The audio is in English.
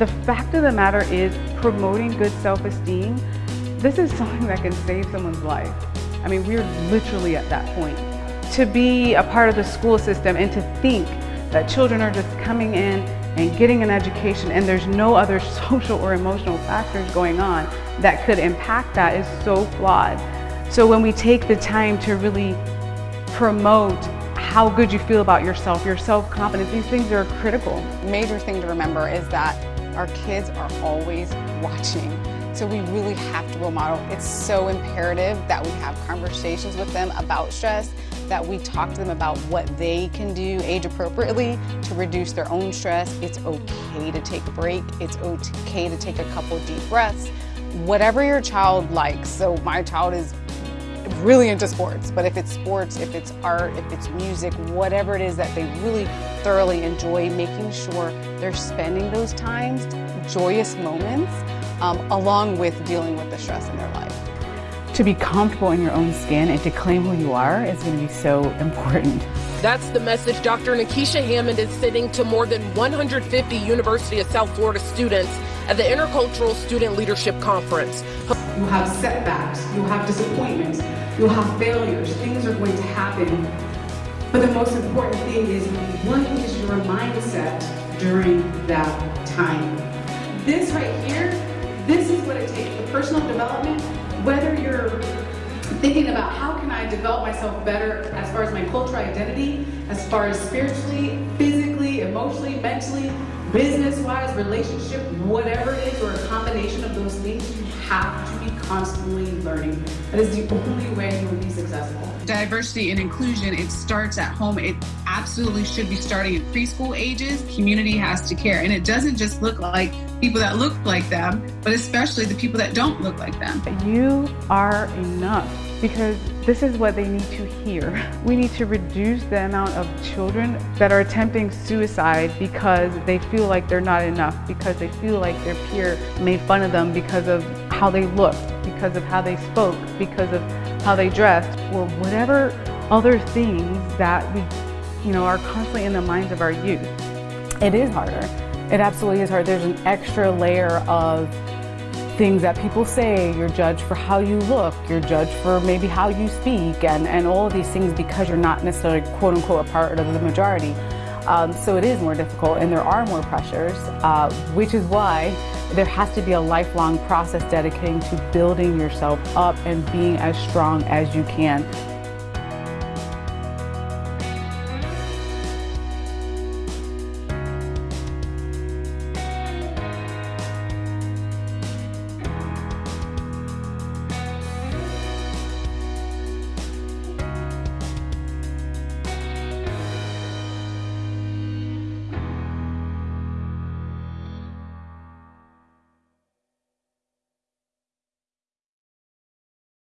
The fact of the matter is promoting good self-esteem, this is something that can save someone's life. I mean, we're literally at that point. To be a part of the school system and to think that children are just coming in and getting an education and there's no other social or emotional factors going on that could impact that is so flawed. So when we take the time to really promote how good you feel about yourself, your self-confidence, these things are critical. Major thing to remember is that our kids are always watching. So we really have to role model. It's so imperative that we have conversations with them about stress, that we talk to them about what they can do age appropriately to reduce their own stress. It's okay to take a break. It's okay to take a couple deep breaths. Whatever your child likes. So my child is really into sports, but if it's sports, if it's art, if it's music, whatever it is that they really thoroughly enjoy, making sure they're spending those times, joyous moments, um, along with dealing with the stress in their life. To be comfortable in your own skin and to claim who you are is going to be so important. That's the message Dr. Nikisha Hammond is sending to more than 150 University of South Florida students at the Intercultural Student Leadership Conference. You'll have setbacks, you'll have disappointments, you'll have failures, things are going to happen. But the most important thing is what is your mindset during that time? This right here, this is what it takes. The personal development, whether you're thinking about how can I develop myself better as far as my cultural identity, as far as spiritually, physically, emotionally, mentally, business-wise, relationship, whatever it is, or a combination of those things, you have to be constantly learning. That is the only way you will be successful. Diversity and inclusion, it starts at home. It absolutely should be starting at preschool ages. Community has to care. And it doesn't just look like people that look like them, but especially the people that don't look like them. You are enough because this is what they need to hear. We need to reduce the amount of children that are attempting suicide because they feel like they're not enough, because they feel like their peer made fun of them because of how they looked, because of how they spoke, because of how they dressed, or whatever other things that we, you know, are constantly in the minds of our youth. It is harder. It absolutely is hard. There's an extra layer of things that people say, you're judged for how you look, you're judged for maybe how you speak, and, and all of these things because you're not necessarily quote unquote a part of the majority. Um, so it is more difficult and there are more pressures, uh, which is why there has to be a lifelong process dedicating to building yourself up and being as strong as you can